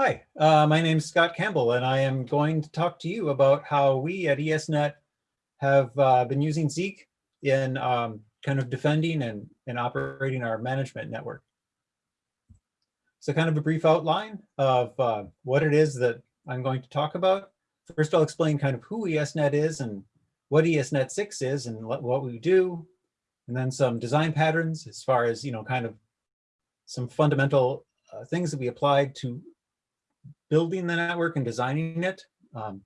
Hi, uh, my name is Scott Campbell, and I am going to talk to you about how we at ESNet have uh, been using Zeek in um, kind of defending and, and operating our management network. So kind of a brief outline of uh, what it is that I'm going to talk about. First, I'll explain kind of who ESNet is and what ESNet 6 is and what we do, and then some design patterns as far as, you know, kind of some fundamental uh, things that we applied to building the network and designing it. Um,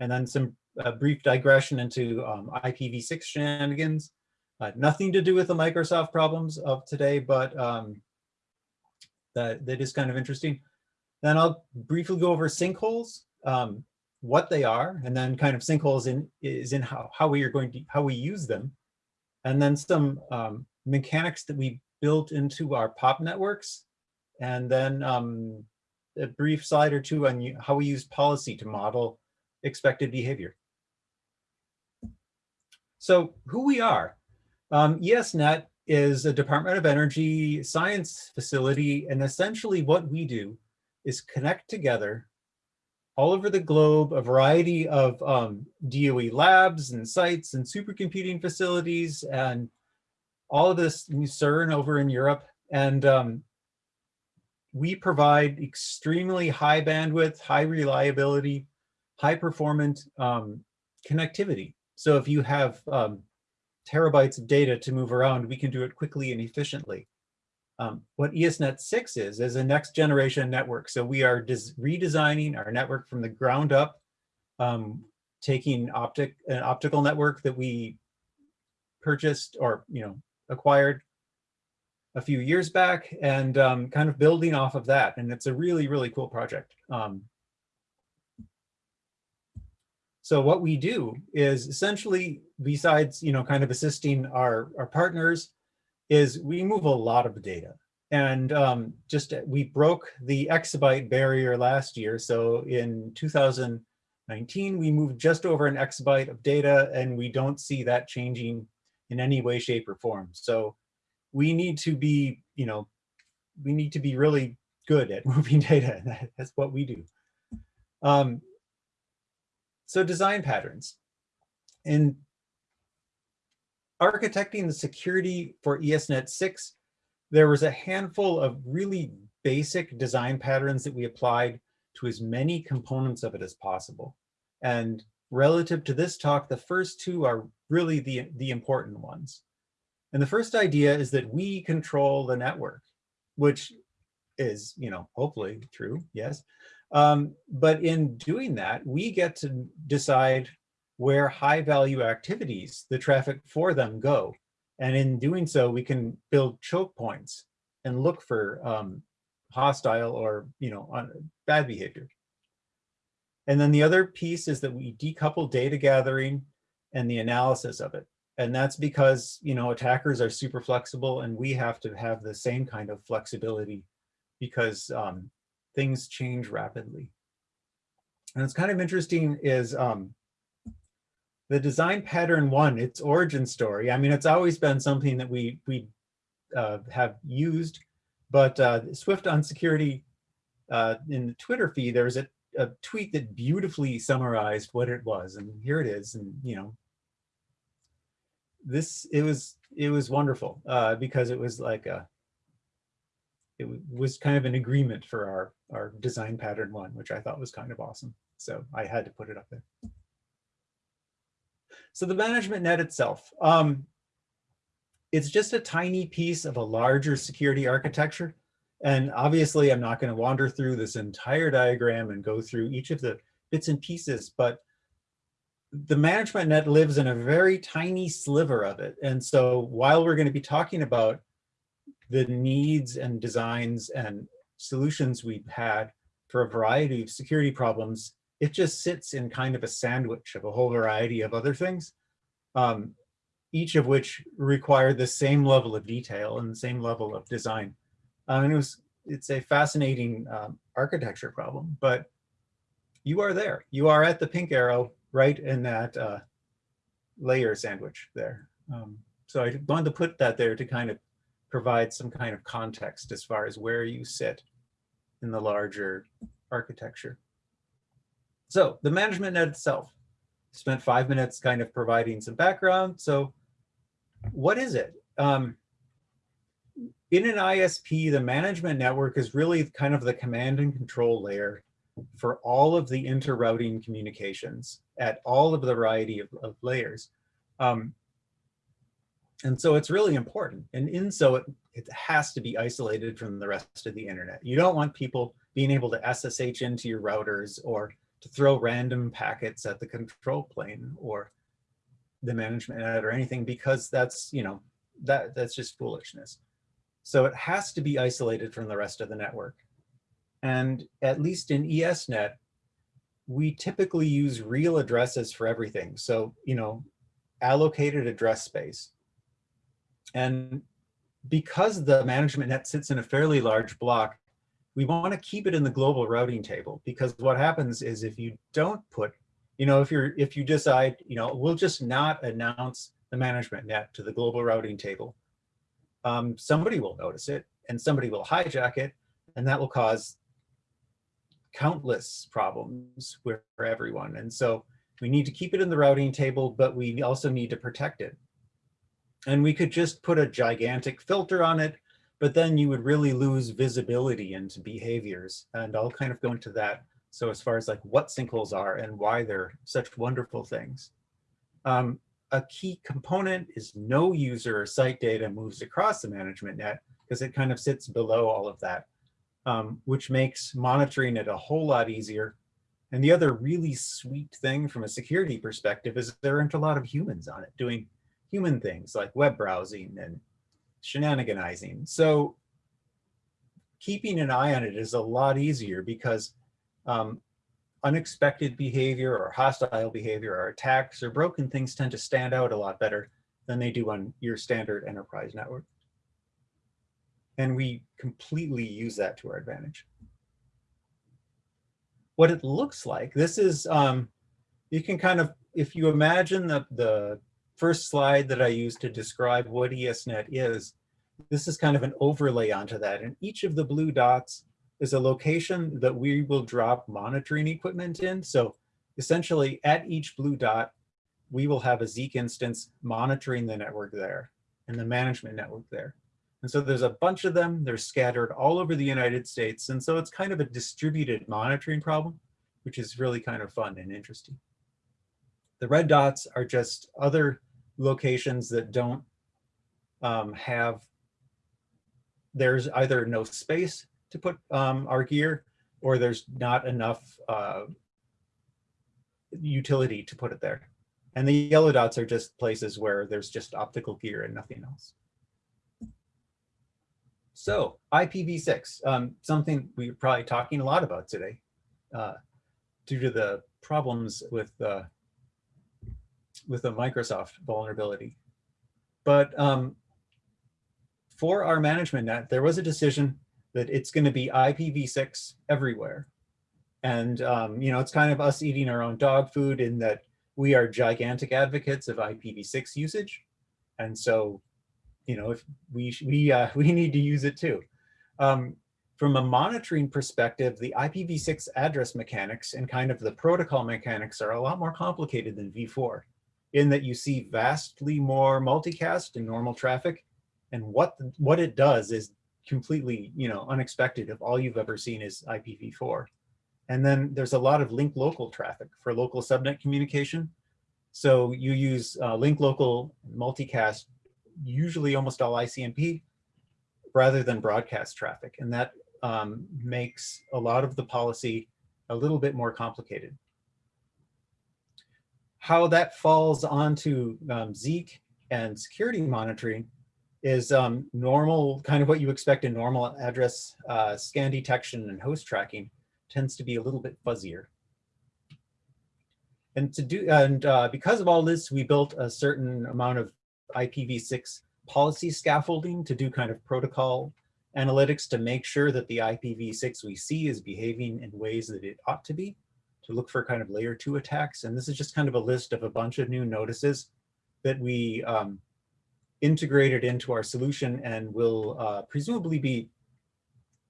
and then some brief digression into um, IPv6 shenanigans. Uh, nothing to do with the Microsoft problems of today, but um, that, that is kind of interesting. Then I'll briefly go over sinkholes, um, what they are, and then kind of sinkholes in is in how, how we are going to, how we use them. And then some um, mechanics that we built into our POP networks. And then um, a brief slide or two on how we use policy to model expected behavior. So who we are. Um, ESNet is a Department of Energy science facility, and essentially what we do is connect together all over the globe a variety of um, DOE labs and sites and supercomputing facilities and all of this CERN over in Europe. And um, we provide extremely high bandwidth, high reliability, high performant um, connectivity. So if you have um, terabytes of data to move around, we can do it quickly and efficiently. Um, what ESNet 6 is, is a next generation network. So we are redesigning our network from the ground up, um, taking optic an optical network that we purchased or you know acquired a few years back and um, kind of building off of that. And it's a really, really cool project. Um, so what we do is essentially, besides, you know, kind of assisting our, our partners, is we move a lot of data. And um, just we broke the exabyte barrier last year. So in 2019, we moved just over an exabyte of data and we don't see that changing in any way, shape or form. So we need to be, you know, we need to be really good at moving data. That's what we do. Um, so design patterns. In architecting the security for ESNet 6, there was a handful of really basic design patterns that we applied to as many components of it as possible. And relative to this talk, the first two are really the, the important ones. And the first idea is that we control the network, which is, you know, hopefully true, yes. Um, but in doing that, we get to decide where high value activities, the traffic for them go. And in doing so, we can build choke points and look for um, hostile or, you know, bad behavior. And then the other piece is that we decouple data gathering and the analysis of it. And that's because, you know, attackers are super flexible and we have to have the same kind of flexibility because um, things change rapidly. And it's kind of interesting is um, the design pattern one, its origin story. I mean, it's always been something that we, we uh, have used, but uh, Swift on security uh, in the Twitter feed, there was a, a tweet that beautifully summarized what it was. And here it is. And, you know, this it was it was wonderful uh, because it was like a it was kind of an agreement for our our design pattern one, which I thought was kind of awesome. So I had to put it up there. So the management net itself, um, it's just a tiny piece of a larger security architecture. And obviously I'm not going to wander through this entire diagram and go through each of the bits and pieces, but the management net lives in a very tiny sliver of it. And so while we're going to be talking about the needs and designs and solutions we've had for a variety of security problems, it just sits in kind of a sandwich of a whole variety of other things, um, each of which require the same level of detail and the same level of design. Um, and it was, it's a fascinating um, architecture problem, but you are there. You are at the pink arrow right in that uh, layer sandwich there. Um, so I wanted to put that there to kind of provide some kind of context as far as where you sit in the larger architecture. So the management net itself spent five minutes kind of providing some background. So what is it? Um, in an ISP, the management network is really kind of the command and control layer for all of the inter-routing communications at all of the variety of, of layers. Um, and so it's really important. And in so it, it has to be isolated from the rest of the internet. You don't want people being able to SSH into your routers or to throw random packets at the control plane or the management net or anything because that's, you know, that that's just foolishness. So it has to be isolated from the rest of the network. And at least in ESNet, we typically use real addresses for everything. So, you know, allocated address space. And because the management net sits in a fairly large block, we want to keep it in the global routing table because what happens is if you don't put, you know, if you're if you decide, you know, we'll just not announce the management net to the global routing table, um, somebody will notice it and somebody will hijack it, and that will cause countless problems for everyone. And so we need to keep it in the routing table, but we also need to protect it. And we could just put a gigantic filter on it, but then you would really lose visibility into behaviors. And I'll kind of go into that. So as far as like what sinkholes are and why they're such wonderful things. Um, a key component is no user or site data moves across the management net because it kind of sits below all of that, um, which makes monitoring it a whole lot easier. And the other really sweet thing from a security perspective is there aren't a lot of humans on it doing human things like web browsing and shenaniganizing. So keeping an eye on it is a lot easier because um, unexpected behavior or hostile behavior or attacks or broken things tend to stand out a lot better than they do on your standard enterprise network. And we completely use that to our advantage. What it looks like, this is, um, you can kind of, if you imagine the, the first slide that I used to describe what ESNet is, this is kind of an overlay onto that. And each of the blue dots is a location that we will drop monitoring equipment in. So essentially at each blue dot, we will have a Zeek instance monitoring the network there and the management network there. And so there's a bunch of them, they're scattered all over the United States. And so it's kind of a distributed monitoring problem, which is really kind of fun and interesting. The red dots are just other locations that don't um, have, there's either no space to put um, our gear, or there's not enough uh, utility to put it there. And the yellow dots are just places where there's just optical gear and nothing else. So IPv6, um, something we're probably talking a lot about today uh, due to the problems with uh, with the Microsoft vulnerability. But um, for our management net, there was a decision that it's going to be IPv6 everywhere. And, um, you know, it's kind of us eating our own dog food in that we are gigantic advocates of IPv6 usage. And so, you know, if we, we, uh, we need to use it too. Um, from a monitoring perspective, the IPv6 address mechanics and kind of the protocol mechanics are a lot more complicated than v4 in that you see vastly more multicast and normal traffic. And what, what it does is completely, you know, unexpected if all you've ever seen is IPv4. And then there's a lot of link local traffic for local subnet communication. So you use uh, link local multicast, usually almost all ICMP, rather than broadcast traffic. And that um, makes a lot of the policy a little bit more complicated. How that falls onto um, Zeek and security monitoring is um, normal, kind of what you expect in normal address uh, scan detection and host tracking tends to be a little bit fuzzier. And to do, and uh, because of all this, we built a certain amount of IPv6 policy scaffolding to do kind of protocol analytics to make sure that the IPv6 we see is behaving in ways that it ought to be, to look for kind of layer two attacks. And this is just kind of a list of a bunch of new notices that we um, integrated into our solution and will uh, presumably be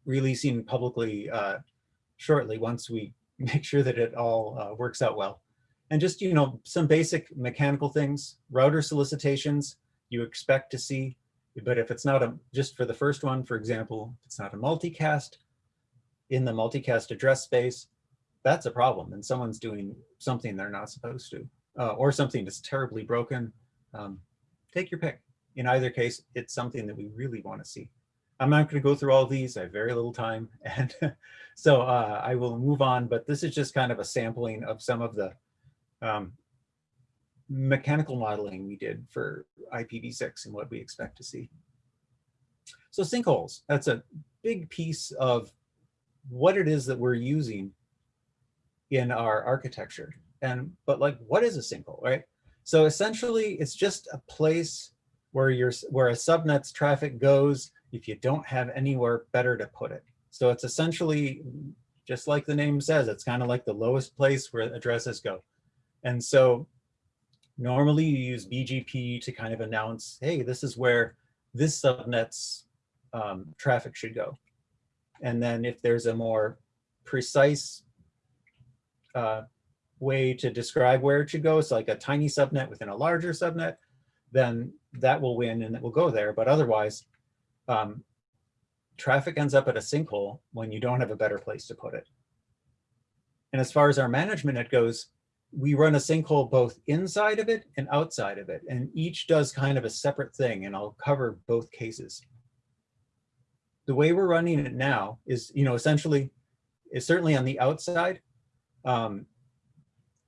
releasing publicly uh, shortly once we make sure that it all uh, works out well. And just, you know, some basic mechanical things, router solicitations you expect to see, but if it's not a, just for the first one, for example, it's not a multicast in the multicast address space, that's a problem. And someone's doing something they're not supposed to, uh, or something that's terribly broken. Um, take your pick. In either case, it's something that we really want to see. I'm not going to go through all these. I have very little time. And so uh, I will move on, but this is just kind of a sampling of some of the um, mechanical modeling we did for IPv6 and what we expect to see. So sinkholes, that's a big piece of what it is that we're using in our architecture. And but like, what is a sinkhole, right? So essentially, it's just a place where your where a subnet's traffic goes if you don't have anywhere better to put it. So it's essentially just like the name says, it's kind of like the lowest place where addresses go. And so normally you use BGP to kind of announce, hey, this is where this subnet's um, traffic should go. And then if there's a more precise uh, way to describe where it should go, it's like a tiny subnet within a larger subnet, then that will win and it will go there. But otherwise, um, traffic ends up at a sinkhole when you don't have a better place to put it. And as far as our management net goes, we run a sinkhole both inside of it and outside of it, and each does kind of a separate thing, and I'll cover both cases. The way we're running it now is, you know, essentially, is certainly on the outside. Um,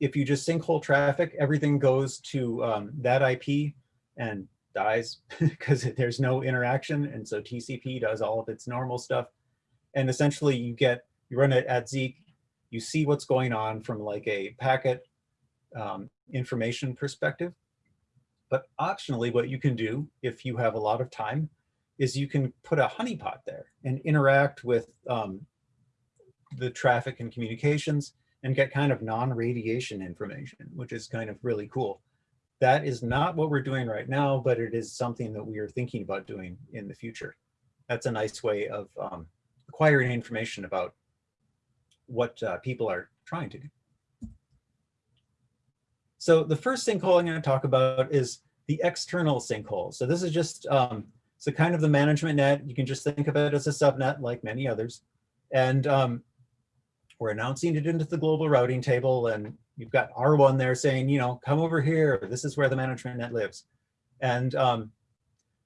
if you just sinkhole traffic, everything goes to um, that IP and dies because there's no interaction. And so TCP does all of its normal stuff. And essentially you get, you run it at Zeek, you see what's going on from like a packet um, information perspective. But optionally, what you can do if you have a lot of time is you can put a honeypot there and interact with um, the traffic and communications and get kind of non-radiation information, which is kind of really cool. That is not what we're doing right now, but it is something that we are thinking about doing in the future. That's a nice way of um, acquiring information about what uh, people are trying to do. So the first sinkhole I'm going to talk about is the external sinkhole. So this is just um, so kind of the management net. You can just think of it as a subnet like many others. And um, we're announcing it into the global routing table and you've got R1 there saying, you know, come over here. This is where the management net lives. And um,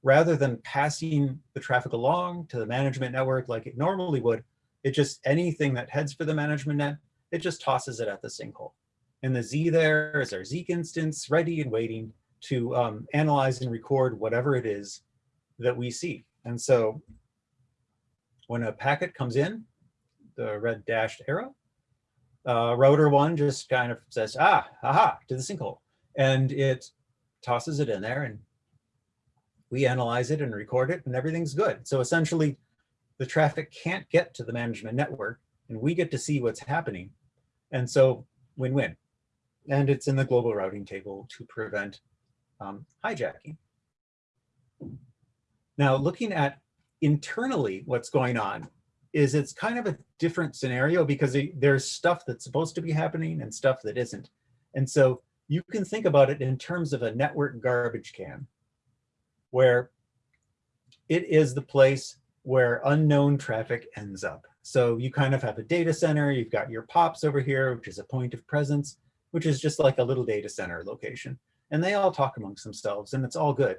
rather than passing the traffic along to the management network like it normally would, it just anything that heads for the management net, it just tosses it at the sinkhole. And the Z there is our Zeek instance ready and waiting to um, analyze and record whatever it is that we see. And so when a packet comes in, the red dashed arrow, uh, router one just kind of says, ah, aha, to the sinkhole. And it tosses it in there and we analyze it and record it and everything's good. So essentially the traffic can't get to the management network and we get to see what's happening. And so win-win and it's in the global routing table to prevent um, hijacking. Now, looking at internally what's going on is it's kind of a different scenario because there's stuff that's supposed to be happening and stuff that isn't. And so you can think about it in terms of a network garbage can, where it is the place where unknown traffic ends up. So you kind of have a data center, you've got your POPs over here, which is a point of presence which is just like a little data center location. And they all talk amongst themselves and it's all good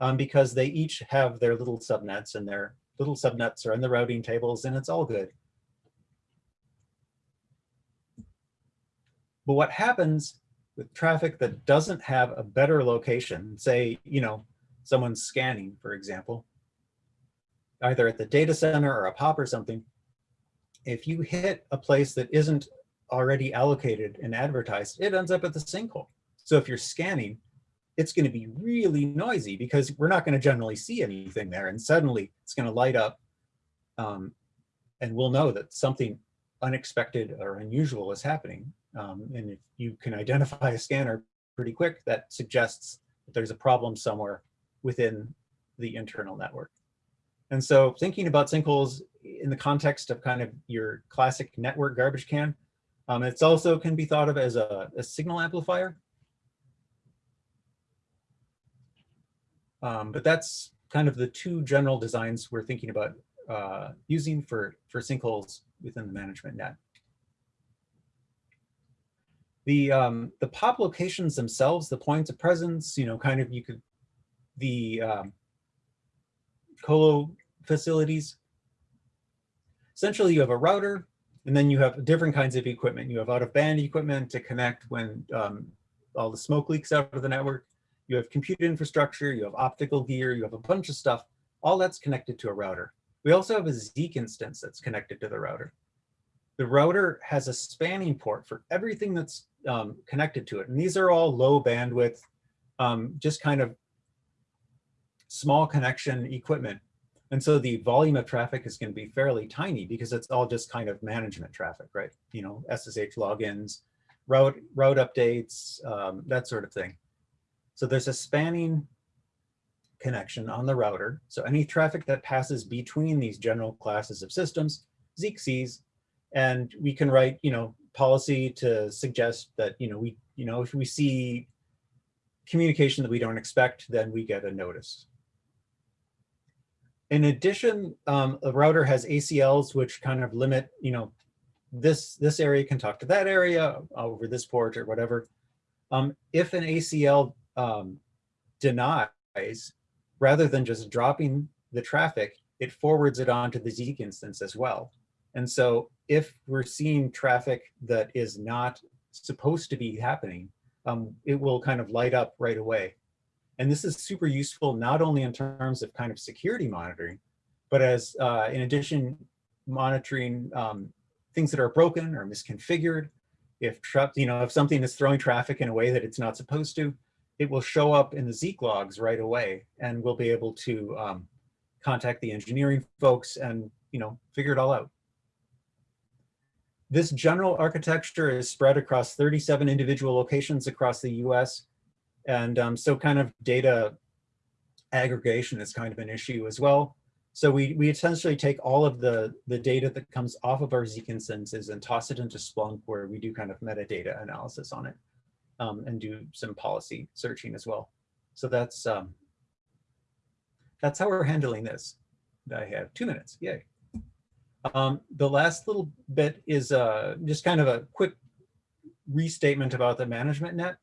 um, because they each have their little subnets and their little subnets are in the routing tables and it's all good. But what happens with traffic that doesn't have a better location, say, you know, someone's scanning, for example, either at the data center or a POP or something, if you hit a place that isn't already allocated and advertised, it ends up at the sinkhole. So if you're scanning, it's going to be really noisy because we're not going to generally see anything there. And suddenly it's going to light up um, and we'll know that something unexpected or unusual is happening. Um, and if you can identify a scanner pretty quick, that suggests that there's a problem somewhere within the internal network. And so thinking about sinkholes in the context of kind of your classic network garbage can. Um, it's also can be thought of as a, a signal amplifier. Um, but that's kind of the two general designs we're thinking about uh, using for, for sinkholes within the management net. The, um, the pop locations themselves, the points of presence, you know, kind of you could, the um, colo facilities, essentially you have a router and then you have different kinds of equipment. You have out of band equipment to connect when um, all the smoke leaks out of the network. You have compute infrastructure, you have optical gear, you have a bunch of stuff. All that's connected to a router. We also have a Zeek instance that's connected to the router. The router has a spanning port for everything that's um, connected to it. And these are all low bandwidth, um, just kind of small connection equipment. And so the volume of traffic is going to be fairly tiny because it's all just kind of management traffic, right? You know, SSH logins, route, route updates, um, that sort of thing. So there's a spanning connection on the router. So any traffic that passes between these general classes of systems, Zeek sees, and we can write, you know, policy to suggest that, you know, we, you know, if we see communication that we don't expect, then we get a notice. In addition, um, a router has ACLs, which kind of limit, you know, this, this area can talk to that area over this port or whatever. Um, if an ACL um, denies, rather than just dropping the traffic, it forwards it onto the Zeek instance as well. And so if we're seeing traffic that is not supposed to be happening, um, it will kind of light up right away. And this is super useful, not only in terms of kind of security monitoring, but as uh, in addition, monitoring um, things that are broken or misconfigured. If you know, if something is throwing traffic in a way that it's not supposed to, it will show up in the Zeek logs right away, and we'll be able to um, contact the engineering folks and you know figure it all out. This general architecture is spread across 37 individual locations across the US. And um, so kind of data aggregation is kind of an issue as well. So we, we essentially take all of the, the data that comes off of our Zeek instances and toss it into Splunk where we do kind of metadata analysis on it um, and do some policy searching as well. So that's um, that's how we're handling this. I have two minutes, yay. Um, the last little bit is uh, just kind of a quick restatement about the management net.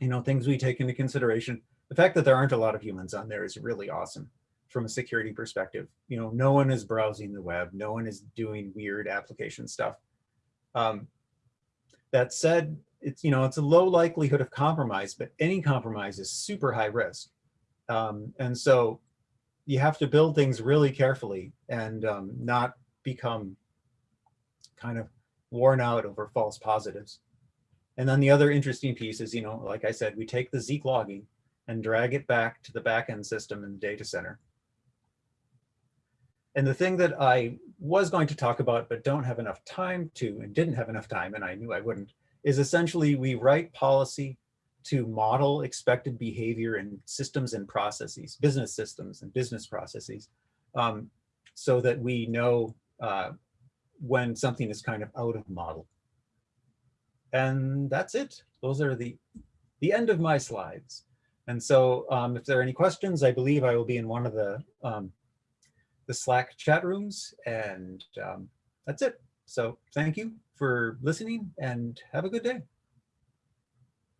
You know, things we take into consideration. The fact that there aren't a lot of humans on there is really awesome from a security perspective. You know, no one is browsing the web. No one is doing weird application stuff. Um, that said, it's, you know, it's a low likelihood of compromise, but any compromise is super high risk. Um, and so you have to build things really carefully and um, not become kind of worn out over false positives. And then the other interesting piece is, you know, like I said, we take the Zeek logging and drag it back to the backend system in the data center. And the thing that I was going to talk about, but don't have enough time to, and didn't have enough time, and I knew I wouldn't, is essentially we write policy to model expected behavior in systems and processes, business systems and business processes, um, so that we know uh, when something is kind of out of model. And that's it. Those are the, the end of my slides. And so um, if there are any questions, I believe I will be in one of the, um, the Slack chat rooms and um, that's it. So thank you for listening and have a good day.